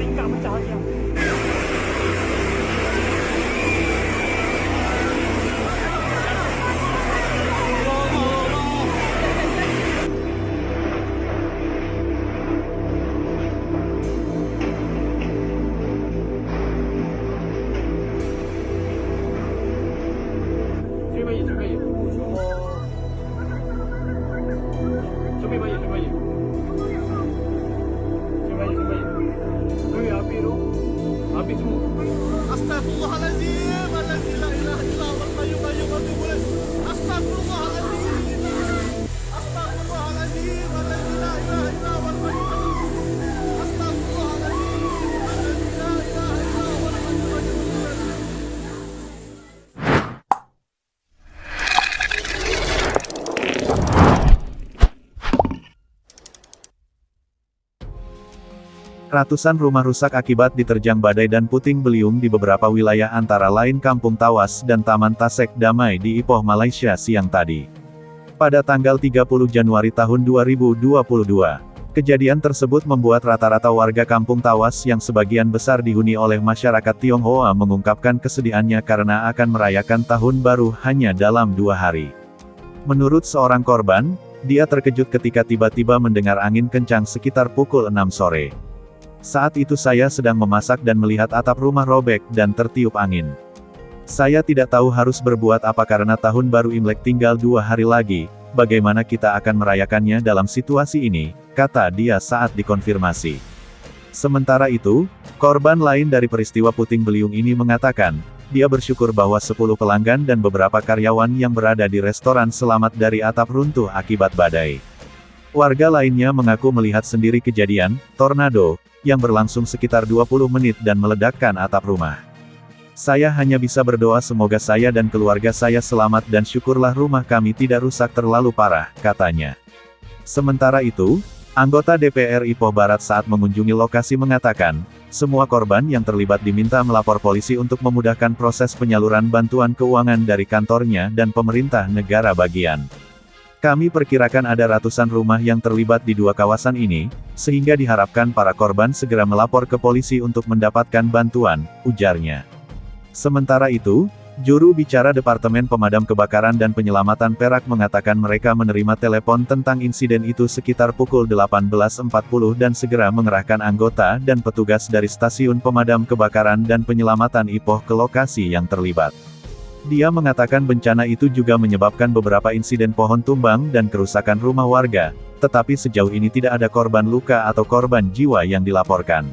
你干不着你。不，我还在。Ratusan rumah rusak akibat diterjang badai dan puting beliung di beberapa wilayah antara lain Kampung Tawas dan Taman Tasek Damai di Ipoh, Malaysia siang tadi. Pada tanggal 30 Januari tahun 2022, kejadian tersebut membuat rata-rata warga Kampung Tawas yang sebagian besar dihuni oleh masyarakat Tionghoa mengungkapkan kesedihannya karena akan merayakan tahun baru hanya dalam dua hari. Menurut seorang korban, dia terkejut ketika tiba-tiba mendengar angin kencang sekitar pukul 6 sore. Saat itu saya sedang memasak dan melihat atap rumah robek dan tertiup angin. Saya tidak tahu harus berbuat apa karena tahun baru Imlek tinggal dua hari lagi, bagaimana kita akan merayakannya dalam situasi ini, kata dia saat dikonfirmasi. Sementara itu, korban lain dari peristiwa puting beliung ini mengatakan, dia bersyukur bahwa 10 pelanggan dan beberapa karyawan yang berada di restoran selamat dari atap runtuh akibat badai. Warga lainnya mengaku melihat sendiri kejadian, tornado, yang berlangsung sekitar 20 menit dan meledakkan atap rumah. Saya hanya bisa berdoa semoga saya dan keluarga saya selamat dan syukurlah rumah kami tidak rusak terlalu parah, katanya. Sementara itu, anggota DPR Ipoh Barat saat mengunjungi lokasi mengatakan, semua korban yang terlibat diminta melapor polisi untuk memudahkan proses penyaluran bantuan keuangan dari kantornya dan pemerintah negara bagian. Kami perkirakan ada ratusan rumah yang terlibat di dua kawasan ini, sehingga diharapkan para korban segera melapor ke polisi untuk mendapatkan bantuan, ujarnya. Sementara itu, juru bicara Departemen Pemadam Kebakaran dan Penyelamatan Perak mengatakan mereka menerima telepon tentang insiden itu sekitar pukul 18.40 dan segera mengerahkan anggota dan petugas dari Stasiun Pemadam Kebakaran dan Penyelamatan Ipoh ke lokasi yang terlibat. Dia mengatakan bencana itu juga menyebabkan beberapa insiden pohon tumbang dan kerusakan rumah warga, tetapi sejauh ini tidak ada korban luka atau korban jiwa yang dilaporkan.